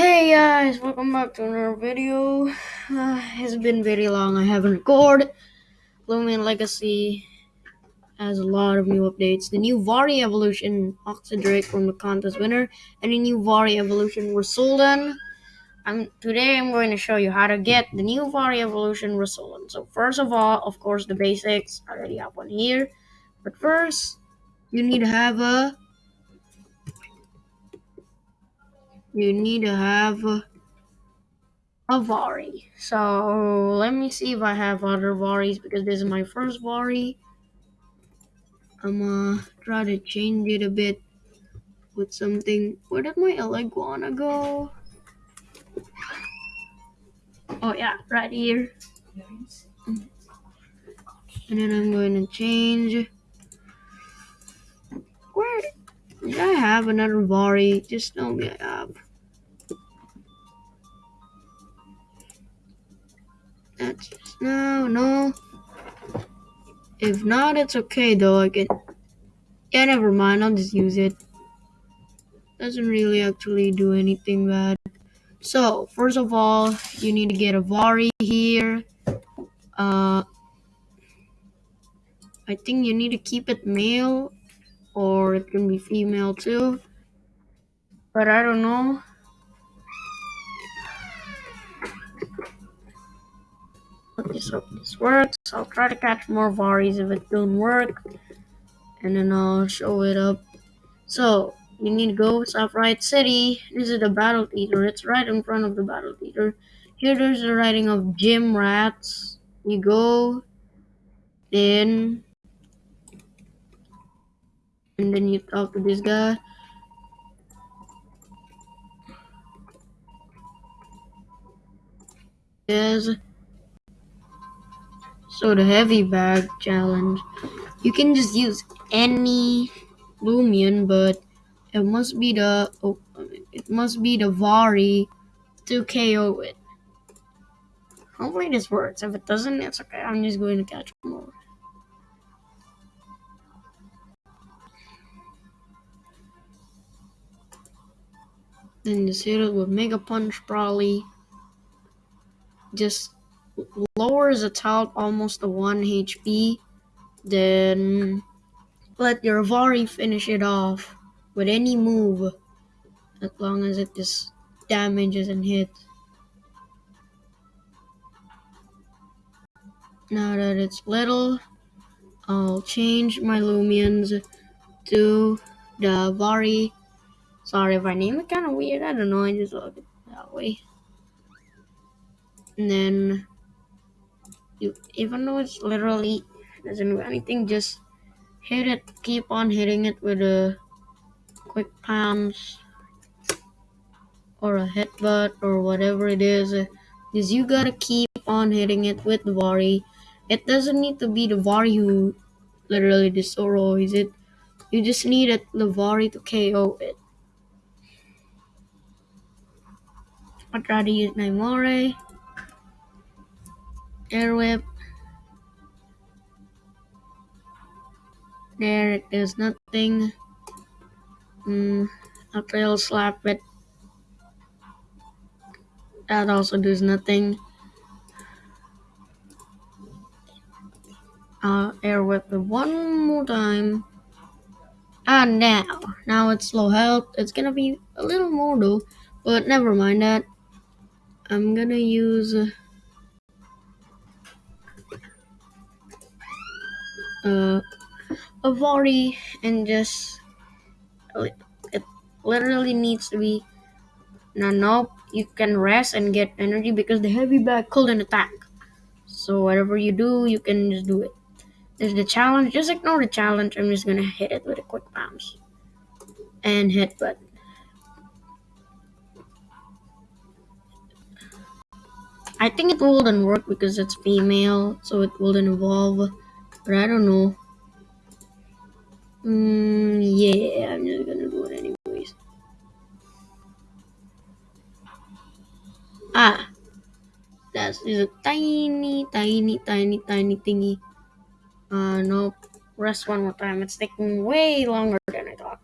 Hey guys, welcome back to another video. Uh, it's been very long. I haven't recorded. Loomian Legacy has a lot of new updates. The new Vari evolution, Oxidrake from the contest winner, and the new Vari evolution Rasuldan. I'm today I'm going to show you how to get the new Vari evolution Rasuldan. So first of all, of course, the basics. I already have one here, but first you need to have a you need to have. A, a So let me see if I have other Varis because this is my first Vari. I'm gonna try to change it a bit with something. Where did my Eleguana go? Oh yeah, right here. And then I'm going to change. Where did I have another Vari? Just tell me I no, no. If not, it's okay though. I can. Yeah, never mind. I'll just use it. Doesn't really actually do anything bad. So, first of all, you need to get a Vari here. Uh, I think you need to keep it male, or it can be female too. But I don't know. Let's hope this works. I'll try to catch more Varis if it don't work. And then I'll show it up. So, you need to go Sapphire City. This is the battle theater. It's right in front of the battle theater. Here there's the writing of Gym Rats. You go, then and then you talk to this guy. Yes. So the heavy bag challenge, you can just use any Loomian, but it must be the oh, it must be the Vari to KO it. Hopefully this works. If it doesn't, it's okay. I'm just going to catch more. Then just hit it with Mega Punch probably. Just lowers its health almost to 1 HP. Then let your Vari finish it off with any move. As long as it just damages and hits. Now that it's little, I'll change my Loomians to the Vari Sorry if I name it kind of weird. I don't know. I just love it that way. And then, you, even though it's literally doesn't do anything, just hit it. Keep on hitting it with a quick palms or a headbutt or whatever it is. Is you gotta keep on hitting it with the Vari. It doesn't need to be the Vari who literally destroys it. You just need it, the Vari to KO it. I try to use Naimare. Air Air whip. There it is nothing. Mm, a trail slap it. That also does nothing. Uh, air whip one more time. And now, now it's low health. It's gonna be a little more though, but never mind that. I'm gonna use uh, a Vari and just it literally needs to be now nope you can rest and get energy because the heavy bag couldn't attack. So whatever you do you can just do it. There's the challenge just ignore the challenge. I'm just gonna hit it with a quick bounce and hit but I think it wouldn't work because it's female, so it wouldn't evolve. But I don't know. Mm, yeah, I'm just gonna do it anyways. Ah, that's a tiny, tiny, tiny, tiny thingy. Uh, nope. Rest one more time. It's taking way longer than I thought.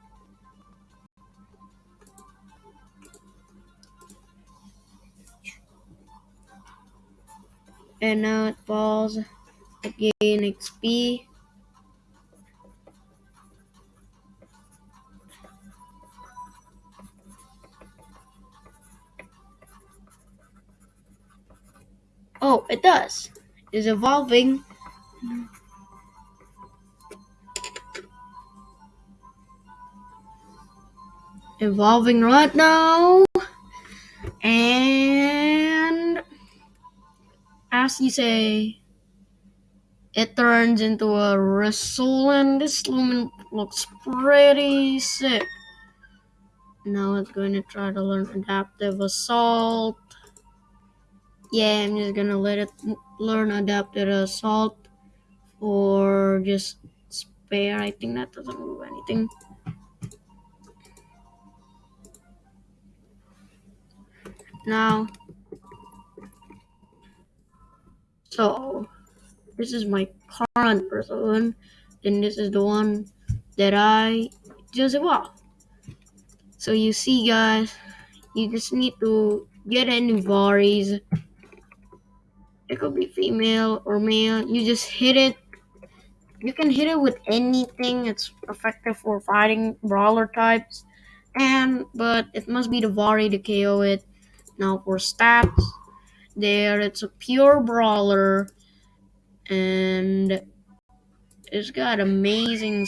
And now it falls again XP. Oh, it does. It's evolving. Evolving right now. And as you say, it turns into a Rasul this Loomian looks pretty sick. Now it's going to try to learn adaptive assault. Yeah, I'm just gonna let it learn adaptive assault or just spare. I think that doesn't move anything. Now, so this is my current person, and this is the one that I just evolved. So you see, guys, you just need to get any varies. It could be female or male. You just hit it. You can hit it with anything. It's effective for fighting brawler types. And but it must be the Vari to KO it. Now for stats, there it's a pure brawler, and it's got amazing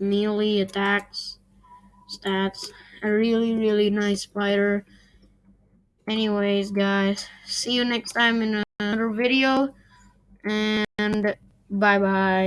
melee attacks, stats. A really really nice fighter. Anyways, guys, see you next time in another video, and bye bye.